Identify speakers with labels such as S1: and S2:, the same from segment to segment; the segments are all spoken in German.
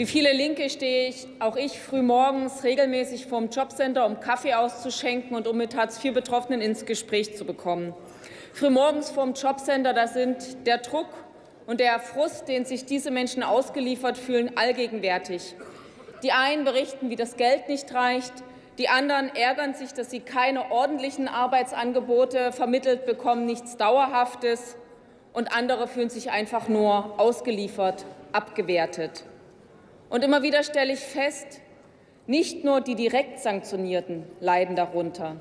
S1: Wie viele Linke stehe ich, auch ich früh morgens regelmäßig vorm Jobcenter, um Kaffee auszuschenken und um mit Hartz-IV-Betroffenen ins Gespräch zu bekommen. Frühmorgens vorm Jobcenter, da sind der Druck und der Frust, den sich diese Menschen ausgeliefert fühlen, allgegenwärtig. Die einen berichten, wie das Geld nicht reicht, die anderen ärgern sich, dass sie keine ordentlichen Arbeitsangebote vermittelt bekommen, nichts Dauerhaftes, und andere fühlen sich einfach nur ausgeliefert, abgewertet. Und immer wieder stelle ich fest, nicht nur die direkt Sanktionierten leiden darunter.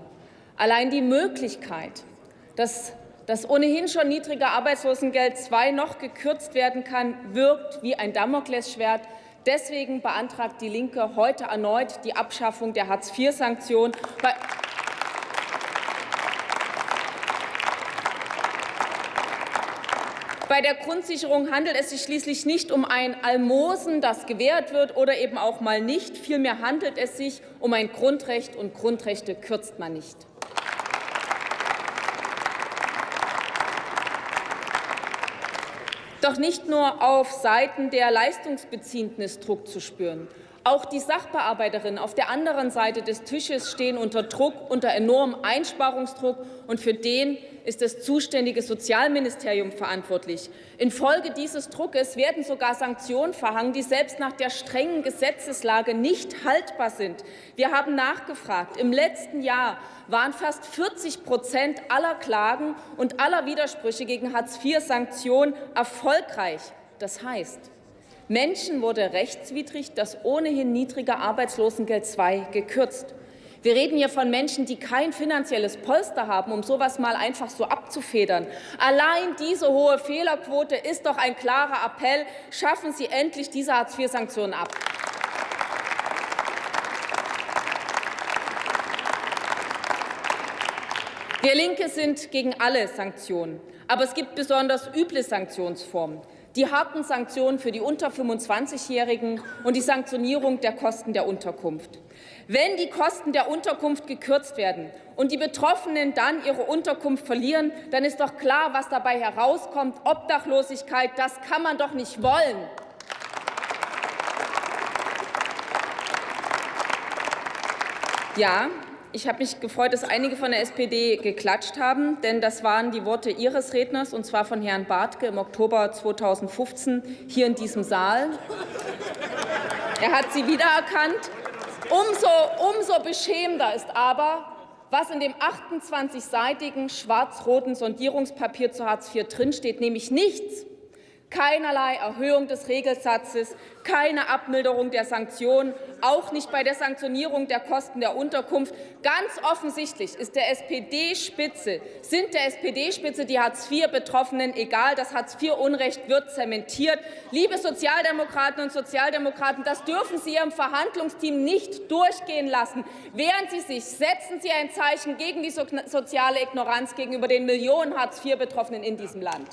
S1: Allein die Möglichkeit, dass das ohnehin schon niedrige Arbeitslosengeld II noch gekürzt werden kann, wirkt wie ein Damoklesschwert. Deswegen beantragt die Linke heute erneut die Abschaffung der Hartz-IV-Sanktion. Bei der Grundsicherung handelt es sich schließlich nicht um ein Almosen, das gewährt wird oder eben auch mal nicht. Vielmehr handelt es sich um ein Grundrecht, und Grundrechte kürzt man nicht. Doch nicht nur auf Seiten der Leistungsbeziehenden ist Druck zu spüren. Auch die Sachbearbeiterinnen auf der anderen Seite des Tisches stehen unter Druck, unter enormem Einsparungsdruck, und für den ist das zuständige Sozialministerium verantwortlich. Infolge dieses Druckes werden sogar Sanktionen verhangen, die selbst nach der strengen Gesetzeslage nicht haltbar sind. Wir haben nachgefragt. Im letzten Jahr waren fast 40 Prozent aller Klagen und aller Widersprüche gegen Hartz-IV-Sanktionen erfolgreich. Das heißt, Menschen wurde rechtswidrig das ohnehin niedrige Arbeitslosengeld II gekürzt. Wir reden hier von Menschen, die kein finanzielles Polster haben, um sowas mal einfach so abzufedern. Allein diese hohe Fehlerquote ist doch ein klarer Appell. Schaffen Sie endlich diese Hartz-IV-Sanktionen ab. Wir Linke sind gegen alle Sanktionen. Aber es gibt besonders üble Sanktionsformen die harten Sanktionen für die unter 25-Jährigen und die Sanktionierung der Kosten der Unterkunft. Wenn die Kosten der Unterkunft gekürzt werden und die Betroffenen dann ihre Unterkunft verlieren, dann ist doch klar, was dabei herauskommt. Obdachlosigkeit, das kann man doch nicht wollen. Ja, ich habe mich gefreut, dass einige von der SPD geklatscht haben, denn das waren die Worte Ihres Redners, und zwar von Herrn Bartke im Oktober 2015 hier in diesem Saal. Er hat sie wiedererkannt. Umso, umso beschämender ist aber, was in dem 28-seitigen schwarz-roten Sondierungspapier zu Hartz IV drinsteht, nämlich nichts Keinerlei Erhöhung des Regelsatzes, keine Abmilderung der Sanktionen, auch nicht bei der Sanktionierung der Kosten der Unterkunft. Ganz offensichtlich ist der SPD-Spitze, sind der SPD-Spitze die Hartz-IV-Betroffenen egal. Das Hartz-IV-Unrecht wird zementiert. Liebe Sozialdemokraten und Sozialdemokraten, das dürfen Sie Ihrem Verhandlungsteam nicht durchgehen lassen. Wehren Sie sich, setzen Sie ein Zeichen gegen die soziale Ignoranz gegenüber den Millionen Hartz-IV-Betroffenen in diesem Land.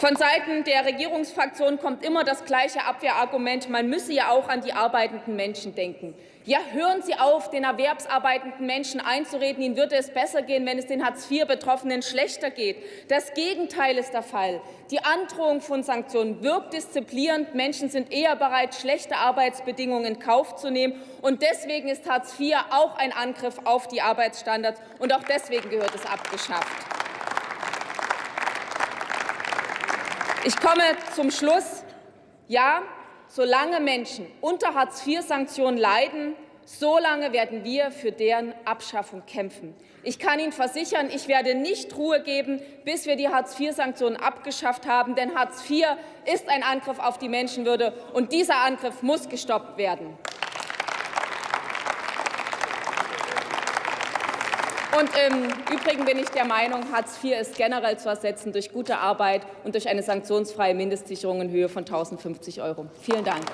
S1: Von Seiten der Regierungsfraktion kommt immer das gleiche Abwehrargument, man müsse ja auch an die arbeitenden Menschen denken. Ja, hören Sie auf, den erwerbsarbeitenden Menschen einzureden, ihnen würde es besser gehen, wenn es den Hartz-IV-Betroffenen schlechter geht. Das Gegenteil ist der Fall. Die Androhung von Sanktionen wirkt disziplinierend. Menschen sind eher bereit, schlechte Arbeitsbedingungen in Kauf zu nehmen. Und deswegen ist Hartz IV auch ein Angriff auf die Arbeitsstandards. Und auch deswegen gehört es abgeschafft. Ich komme zum Schluss. Ja, solange Menschen unter Hartz-IV-Sanktionen leiden, solange werden wir für deren Abschaffung kämpfen. Ich kann Ihnen versichern, ich werde nicht Ruhe geben, bis wir die Hartz-IV-Sanktionen abgeschafft haben. Denn Hartz IV ist ein Angriff auf die Menschenwürde, und dieser Angriff muss gestoppt werden. Und im Übrigen bin ich der Meinung, Hartz IV ist generell zu ersetzen durch gute Arbeit und durch eine sanktionsfreie Mindestsicherung in Höhe von 1.050 Euro. Vielen Dank.